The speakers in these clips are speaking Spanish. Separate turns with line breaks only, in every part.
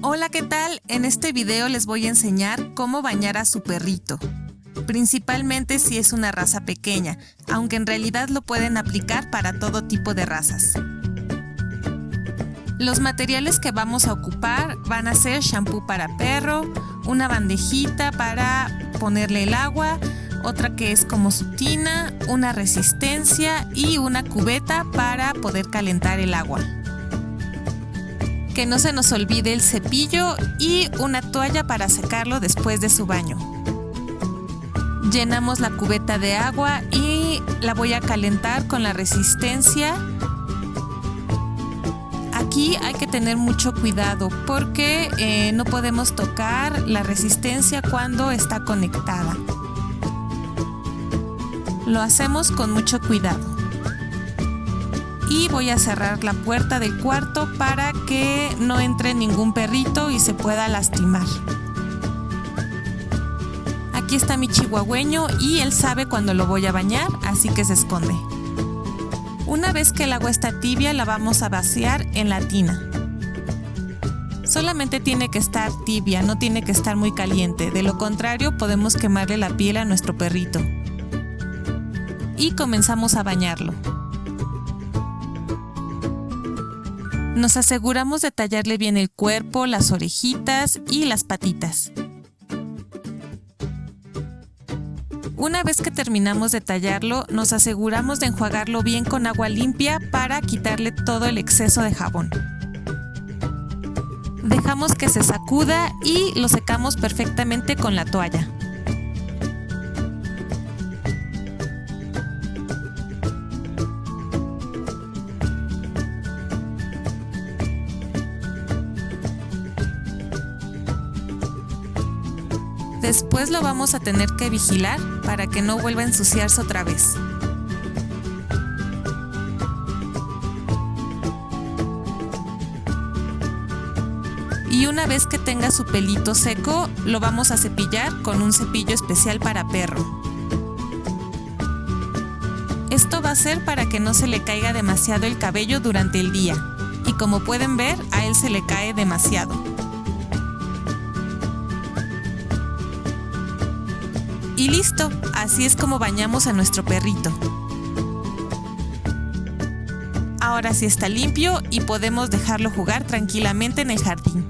Hola, ¿qué tal? En este video les voy a enseñar cómo bañar a su perrito. Principalmente si es una raza pequeña, aunque en realidad lo pueden aplicar para todo tipo de razas. Los materiales que vamos a ocupar van a ser shampoo para perro, una bandejita para ponerle el agua, otra que es como su tina, una resistencia y una cubeta para poder calentar el agua que no se nos olvide el cepillo y una toalla para secarlo después de su baño. Llenamos la cubeta de agua y la voy a calentar con la resistencia. Aquí hay que tener mucho cuidado porque eh, no podemos tocar la resistencia cuando está conectada. Lo hacemos con mucho cuidado y voy a cerrar la puerta del cuarto para que no entre ningún perrito y se pueda lastimar. Aquí está mi chihuahueño y él sabe cuando lo voy a bañar, así que se esconde. Una vez que el agua está tibia la vamos a vaciar en la tina. Solamente tiene que estar tibia, no tiene que estar muy caliente, de lo contrario podemos quemarle la piel a nuestro perrito. Y comenzamos a bañarlo. Nos aseguramos de tallarle bien el cuerpo, las orejitas y las patitas. Una vez que terminamos de tallarlo, nos aseguramos de enjuagarlo bien con agua limpia para quitarle todo el exceso de jabón. Dejamos que se sacuda y lo secamos perfectamente con la toalla. Después lo vamos a tener que vigilar para que no vuelva a ensuciarse otra vez. Y una vez que tenga su pelito seco, lo vamos a cepillar con un cepillo especial para perro. Esto va a ser para que no se le caiga demasiado el cabello durante el día. Y como pueden ver, a él se le cae demasiado. Y listo, así es como bañamos a nuestro perrito. Ahora sí está limpio y podemos dejarlo jugar tranquilamente en el jardín.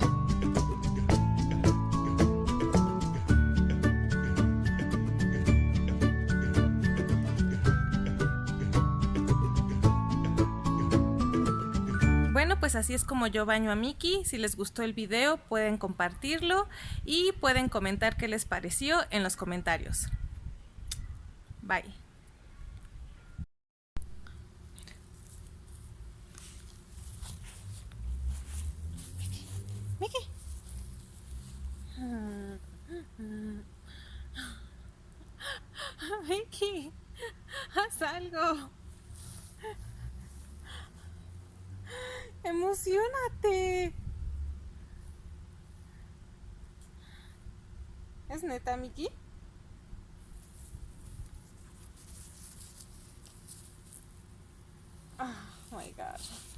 Pues así es como yo baño a Miki. Si les gustó el video, pueden compartirlo y pueden comentar qué les pareció en los comentarios. Bye. Miki. Miki, haz algo. ¡Emocionate! ¿Es neta, Miki? Ah, oh my god.